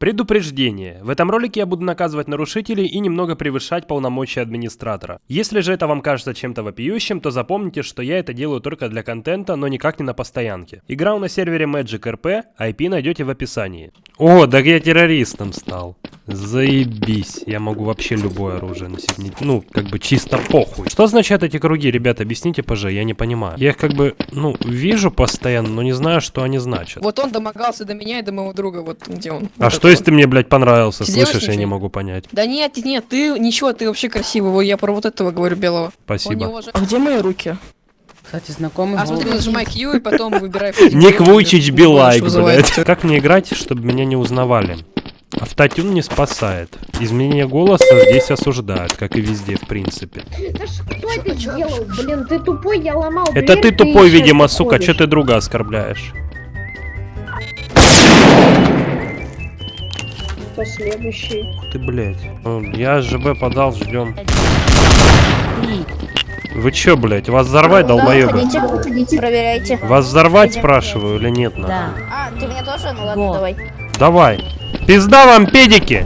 Предупреждение. В этом ролике я буду наказывать нарушителей и немного превышать полномочия администратора. Если же это вам кажется чем-то вопиющим, то запомните, что я это делаю только для контента, но никак не на постоянке. Играл на сервере Magic RP, IP найдете в описании. О, так я террористом стал. Заебись. Я могу вообще любое оружие носить. Ну, как бы чисто похуй. Что означают эти круги, ребята? Объясните, пожалуйста, я не понимаю. Я их как бы, ну, вижу постоянно, но не знаю, что они значат. Вот он домогался до меня и до моего друга, вот где он. А Вот что если ты мне, блядь, понравился? Сделать Слышишь, я не могу понять. Да нет, нет, ты ничего, ты вообще красивый. Вот Я про вот этого говорю белого. Спасибо. уважает- А где мои руки? Кстати, знакомый А смотри, нажимай Q и потом выбирай. Ник Вуйчич Билайк, блядь. Как мне играть, чтобы меня не узнавали? Автотюн не спасает. Изменение голоса здесь осуждают, как и везде, в принципе. Да ж кто это сделал? Блин, ты тупой, я ломал Это ты тупой, видимо, сука, что ты друга оскорбляешь? Кто следующий? Ты, блядь. Ну, Я ЖБ подал, ждем. Вы чё, блядь, вас взорвать, долбоёбы? Проверяйте. Вас взорвать, спрашиваю, или нет, нахуй? Да. А, ты меня тоже? Ну ладно, Во. давай. Давай. Пизда вам, педики!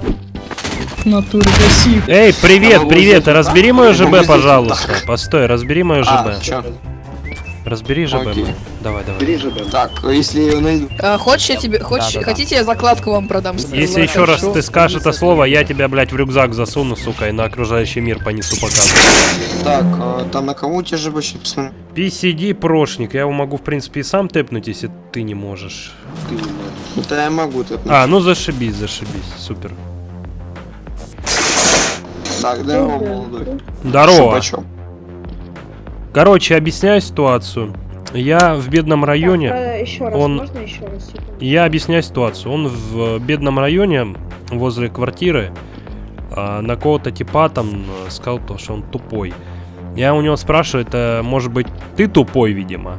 Натуре гаси. Эй, привет, А, привет, вот разбери мое это ЖБ, пожалуйста. Постой, разбери мое А, ЖБ. чё? Разбери ЖБ. Окей. Давай, давай. Бери же, да. Так, если я найду... А, хочешь я тебе, хочешь, Да-да-да. хотите я закладку вам продам? Если еще раз ты скажешь это слово, я тебя, блядь, в рюкзак засуну, сука, и на окружающий мир понесу показывать. Так, а, там на кого у тебя же вообще посмотри? PCD прошник, я его могу, в принципе, и сам тэпнуть, если ты не можешь. Ты, блядь. Ну, Да я могу тут. А, ну зашибись, зашибись, супер. Так, здорово, молодой. Здорово. Короче, объясняю ситуацию. Я в бедном районе. еще раз, он- можно еще раз? Я объясняю ситуацию. Он в бедном районе, возле квартиры, а, на кого-то типа там э, сказал то, что он тупой. Я у него спрашиваю, это может быть ты тупой, видимо.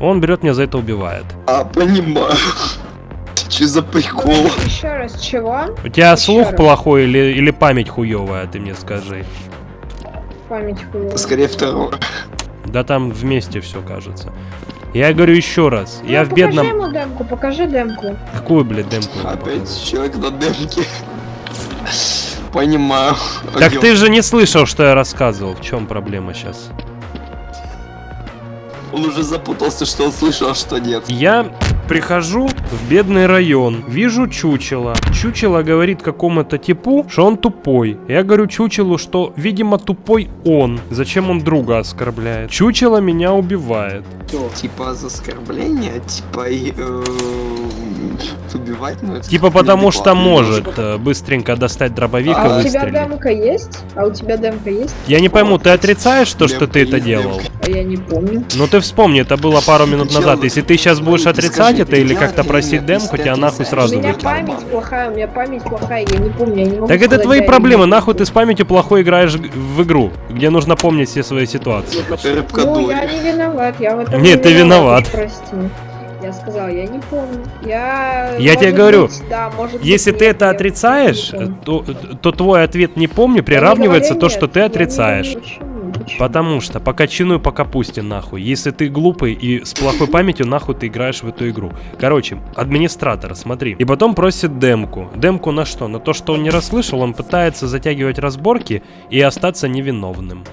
Он берет меня за это убивает. А, понимаю. Че за прикол? Еще раз, чего? У тебя Ещё слух раз. плохой или, или память хуевая, ты мне скажи. Память хуевая. Скорее второе. Да там вместе все кажется. Я говорю еще раз, Ну, я в покажи бедном... ему демку, покажи демку. Какую, блядь, демку? Опять человек на демке. Понимаю. Так Огонь. ты же не слышал, что я рассказывал. В чем проблема сейчас? Он уже запутался, что он слышал, а что нет. Я прихожу в бедный район, вижу чучело. Чучело говорит какому-то типу, что он тупой. Я говорю чучелу, что, видимо, тупой он. Зачем он друга оскорбляет? Чучело меня убивает. Типа за оскорбление, типа э, убивать, ну это Типа потому что может э, быстренько достать дробовик и А у тебя выстрелить. демка есть? А у тебя демка есть? Я не пойму, ты отрицаешь то, что ты это делал? А я не помню. Ну ты вспомни, это было пару минут назад. Если ты сейчас будешь ты отрицать это или как-то просить демку, тебя нахуй отрицаешь, У сразу меня выкинут. память плохая, у меня память плохая, я не помню, я не могу Так это сказать, твои да, проблемы, или нахуй ты с памятью плохой играешь г- в игру, где нужно помнить все свои ситуации. Рыбка Ну, я не виноват, я в этом Нет, не ты виноват. уж Прости. Я сказал, я не помню. Я... Я тебе говорю, быть, да, может Если быть, ты это отрицаешь, то, то твой ответ «не помню» приравнивается говорю то, что ты отрицаешь. говорю, Почему? Почему? Потому что по кочану и по капусте нахуй. Если ты глупый и с плохой памятью, нахуй ты играешь в эту игру. Короче, администратор, смотри. И потом просит демку. Демку на что? На то, что он не расслышал, он пытается затягивать разборки и остаться невиновным.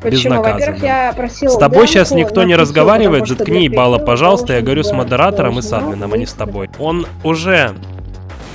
Почему? Во-первых, я просил С тобой демку сейчас никто не разговаривает, заткни ебало, пожалуйста, я говорю с модератором и с админом, а не с тобой. Он уже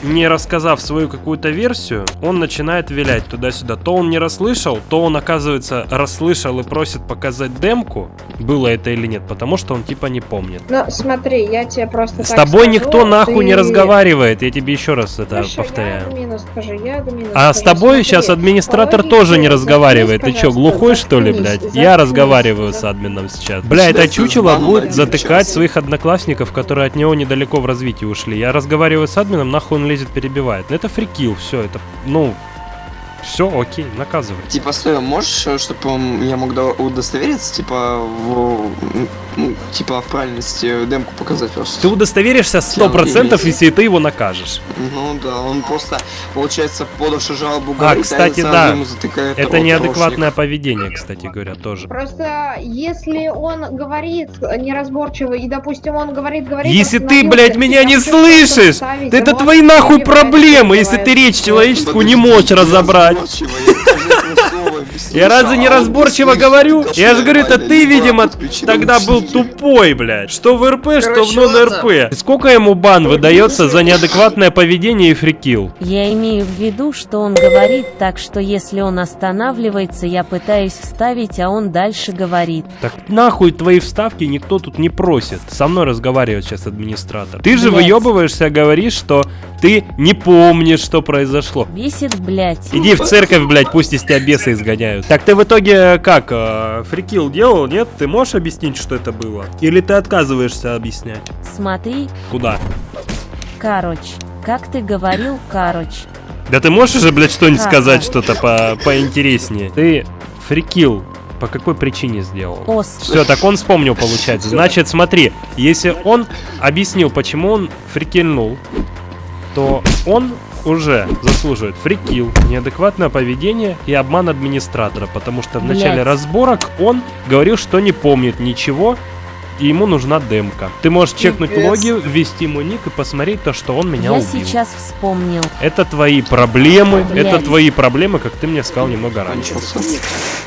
не рассказав свою какую-то версию, он начинает вилять туда-сюда. То он не расслышал, то он, оказывается, расслышал и просит показать демку, было это или нет, потому что он типа не помнит. Ну, смотри, я тебе просто С так тобой скажу, никто нахуй не разговаривает, я тебе еще раз это Хорошо, повторяю. я админу скажу, я админу А с скажу. тобой Смотри, сейчас администратор логике, тоже не разговаривает. Ты пожалуйста, глухой что ли, блядь? Я разговариваю с админом сейчас. Бля, это чучело будет затыкать своих одноклассников, которые от него недалеко в развитии ушли. Я разговариваю с админом, нахуй он лезет, перебивает. Это фрикил, все, это, ну... Все, окей, наказывай. Типа, стой, можешь, чтобы я мог до- удостовериться, типа, в, ну, типа, в правильности демку показать просто? Ты удостоверишься 100%, если ты его накажешь. Ну да, он просто, получается, подавший жалобу А, говорит, кстати, сразу да. ему затыкает Это рот неадекватное поведение, кстати говоря, тоже. Просто если он говорит неразборчиво, и, допустим, он говорит, говорит... Если ты, блядь, меня не слышишь, а это твои нахуй проблемы, если ты речь человеческую не можешь разобрать. Неразборчиво, я разве не а он разборчиво слышит. говорю? Я же говорю, это ты, видимо, тогда был тупой, блядь. Что в РП, что в нон-РП. Сколько ему бан выдается за неадекватное поведение и фрикил? Я имею в виду, что он говорит так, что если он останавливается, я пытаюсь вставить, а он дальше говорит. Так нахуй твои вставки никто тут не просит. Со мной разговаривает сейчас администратор. Ты же выебываешься, говоришь, что ты не помнишь, что произошло. Бесит, блядь. Иди в церковь, блядь, пусть из тебя бесы изгоняют. Так ты в итоге как, э, фрикил делал, нет? Ты можешь объяснить, что это было? Или ты отказываешься объяснять? Смотри, Куда? короче. Как ты говорил, короче. Да ты можешь уже, блядь, что-нибудь сказать, что-то по поинтереснее? Ты фрикил по какой причине сделал? Ос. Все, так он вспомнил, получается. Значит, смотри, если он объяснил, почему он фрикильнул, то он уже заслуживает фрикил, неадекватное поведение и обман администратора, потому что в начале Блядь. разборок он говорил, что не помнит ничего, и ему нужна демка. Ты можешь чекнуть Пипец. логи, ввести ему ник и посмотреть то, что он меня Я убил. сейчас вспомнил. Это твои проблемы, Блядь. это твои проблемы, как ты мне сказал немного раньше.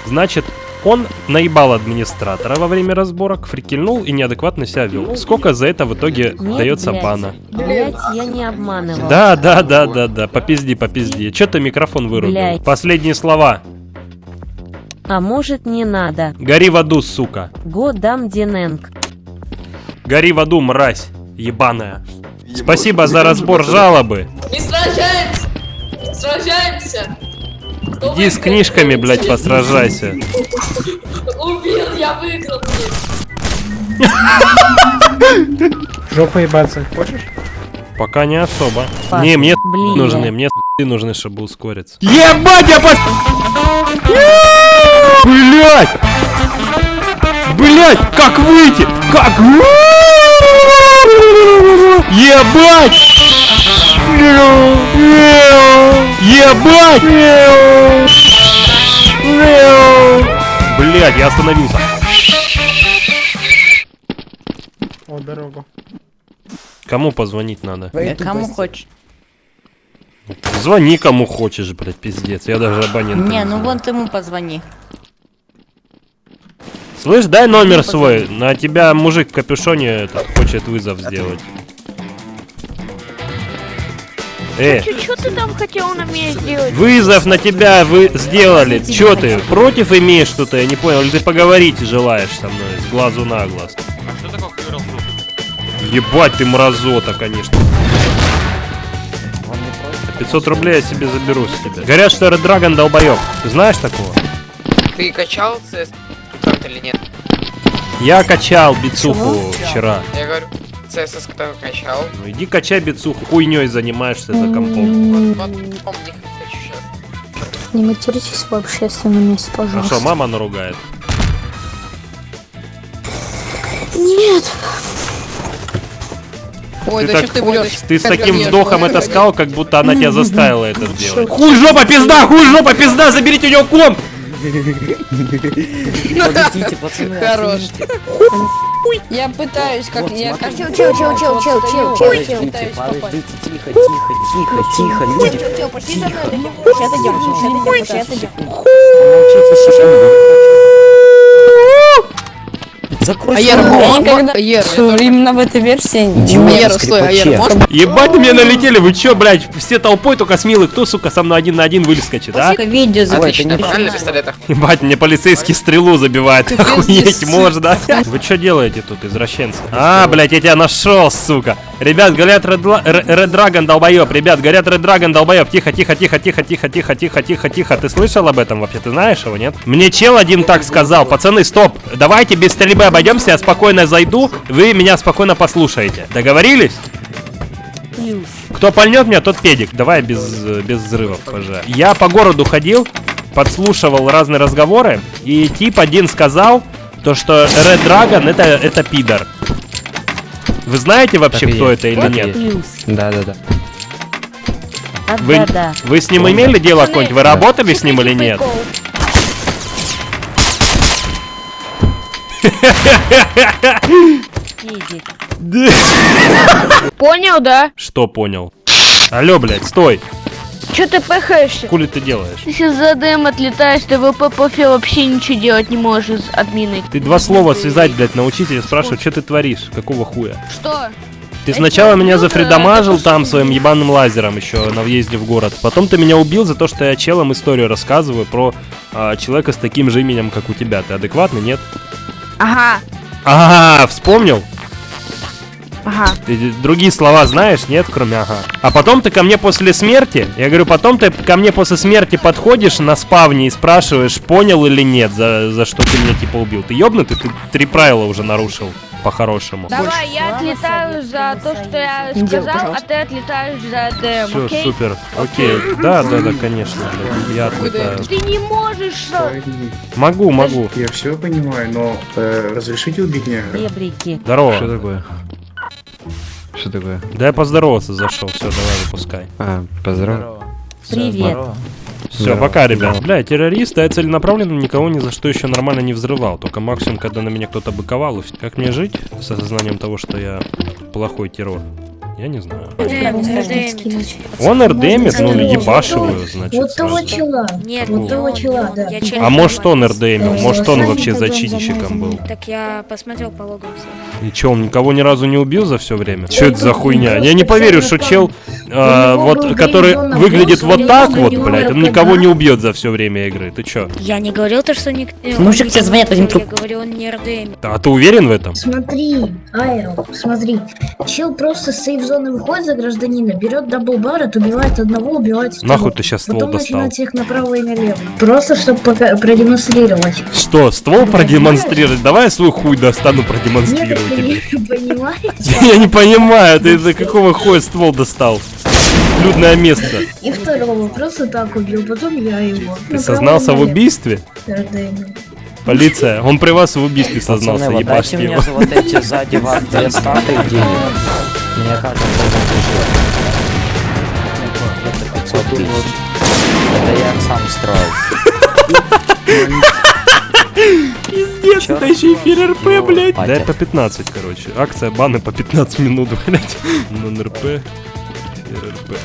Значит, он наебал администратора во время разборок, фрикельнул и неадекватно себя вел. Сколько за это в итоге Нет, дается блядь. бана? Блять, я не обманывал. Да, да, да, да, да, попизди, попизди. Че ты микрофон вырубил? Блядь. Последние слова. А может не надо. Гори в аду, сука. Годам Дененг. Гори в аду, мразь. Ебаная. Ебать, Спасибо за разбор жалобы. Не сражаемся! Сражаемся! Кто Иди с книжками, блядь, посражайся. Убил, я выиграл, блядь. Жопа ебаться, хочешь? Пока не особо. Паш, Не, мне блин. нужны, мне нужны, чтобы ускориться. Ебать, я пос... Блять! Блять, как выйти? Как? Ебать! Ебать! Блять, я остановился. О, дорогу. Кому позвонить надо? Кому хочешь. Звони кому хочешь, блядь, пиздец. Я даже абонент. Не, ну вон ты ему позвони. Слышь, дай номер свой. На тебя мужик в капюшоне этот, хочет вызов сделать. Э, Что ты там хотел на меня сделать? вызов на тебя вы сделали. Чё ты, против имеешь что-то? Я не понял. Или ты поговорить желаешь со мной с глазу на глаз? Ебать ты мразота, конечно. 500 рублей я себе заберу с тебя. Говорят, что Red Dragon долбоёб. Ты знаешь такого? Ты качал CS или нет? Я качал бицуху вчера. Я говорю, CS кто качал. Ну иди качай бицуху, хуйней занимаешься за компом. Вот, вот, помни, хочу сейчас. Не материтесь в общественном месте, А пожалуйста. что, мама наругает? Нет. Ой, Ты да так- что ты врешь? Ты с таким вздохом это сказал, как будто она тебя заставила это сделать. Хуй жопа, пизда, хуй жопа, пизда, заберите у него комп! Подождите, пацаны. Хорош. Я пытаюсь, как я чел, чел, чел, чел, чел, чел, чел, чел. Подождите, тихо, тихо, тихо, тихо, люди. Сейчас идем, сейчас идем, сейчас идем. Закрой А Ера, свой рот. я никогда... Я Именно в этой версии Ера, стой, а можешь? Ебать, на меня налетели, вы чё, блядь, все толпой, только смелый, кто, сука, со мной один на один выскочит, а? Видео пистолетах? Ебать, мне полицейский стрелу забивает, охуеть пиздец. можно. Вы что делаете тут, извращенцы? А, блядь, я тебя нашел, сука. Ребят, говорят Red, Red Dragon долбоеб, ребят, говорят Red Dragon долбоеб. Тихо, тихо, тихо, тихо, тихо, тихо, тихо, тихо, тихо. Ты слышал об этом вообще? Ты знаешь его, нет? Мне чел один так сказал. Пацаны, стоп. Давайте без стрельбы обойдемся, я спокойно зайду, вы меня спокойно послушаете. Договорились? Кто пальнет меня, тот педик. Давай без, без взрывов, пожалуйста. Я по городу ходил, подслушивал разные разговоры, и тип один сказал, то что Red Dragon это, это пидор. Вы знаете вообще, Так кто это или нет? Да, да, да. Вы, вы с ним имели дело какое-нибудь? Вы работали с ним или нет? Понял, да? Что понял? Алло, блядь, стой! Че ты пыхаешься? Хули ты делаешь? Ты сейчас за ДМ отлетаешь, ты в ППФ вообще ничего делать не можешь с админой. Ты два слова связать, блядь, научись, я спрашиваю, что ты творишь? Какого хуя? Что? Ты Это сначала меня зафридамажил там своим ебаным лазером еще на въезде в город. Потом ты меня убил за то, что я челом историю рассказываю про а, человека с таким же именем, как у тебя. Ты адекватный, нет? Ага, Ага, вспомнил? Ага. Ты другие слова знаешь, нет, кроме ага. А потом ты ко мне после смерти, я говорю, потом ты ко мне после смерти подходишь на спавне и спрашиваешь, понял или нет, за, за что ты меня типа убил. Ты ёбнутый, ты три правила уже нарушил, по-хорошему. Давай, я отлетаю за то, что я сказал, а ты отлетаешь за ДМ, Все, окей? супер, окей. Да, да, да, конечно, я отлетаю. Ты не можешь, что? Могу, могу. Я все понимаю, но э, разрешите убить негра? Ребрики. Здорово. Что такое? Что такое? Да я поздороваться зашел, все, давай выпускай. А, поздравляю. Привет. Все, Здорово. пока, ребят. Бля, террорист, а я целенаправленно никого ни за что еще нормально не взрывал. Только максимум, когда на меня кто-то быковал. Как мне жить с осознанием того, что я плохой террор? Я не знаю. Он РДМит, ну ебашиваю, значит. Вот того чела. Нет, Вот не того чела, да. Я челик А может он. РДМил, может он вообще зачинщиком был. Так я посмотрел по логам все. И че, он никого ни разу не убил за все время? Что это за хуйня? Я не поверю, что чел, а, вот, который выглядит вот так вот, блядь, он никого не убьет за все время игры. Ты чё? Я не говорил то, что ник... э, Мужик тебе звонит, не возьми трубку. Я говорю, он не РДМ. А ты уверен в этом? Смотри, Айро, смотри. Чел просто с сейф-зоны выходит за гражданина, берет даблбарет, убивает одного, убивает второго. Нахуй ты сейчас ствол Потом достал? начинает всех направо и налево. Просто чтобы продемонстрировать. Что, ствол продемонстрировать? Давай я свой хуй достану Нет, продемонстрирую ты тебе. не понимаешь? Я не понимаю, ты из-за какого хуя ствол достал? Людное место. И второго просто так убил, потом я его. Ты сознался в убийстве? Полиция, он при вас в убийстве сознался, ебашьте его. за вот эти сзади вас две статы денег. Мне кажется, это 500 тысяч. Это я сам строил. Пиздец, Чё? это еще эфир РП, блядь. Дай по 15, короче. Акция баны по 15 минут, блядь. Нон-РП, эфир РП.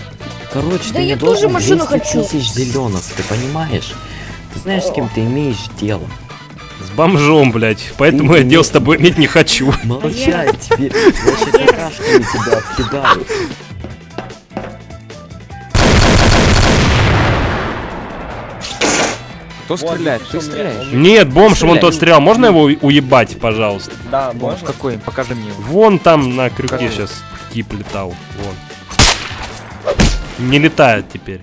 Короче, Да ты я не тоже должен машину 200 хочу. тысяч зеленых, ты понимаешь? Ты знаешь, с кем ты имеешь дело. Бомжом, блядь. Поэтому я не- дел с тобой иметь не хочу. Молчать тебе. Я сейчас какашками тебя откидаю. Кто стреляет? Ты стреляешь? Нет, бомж, вон тот стрелял. Можно его уебать, пожалуйста? Да, Бомж какой? Покажи мне его. Вон там на крюке сейчас тип летал. Вон. Не летает теперь.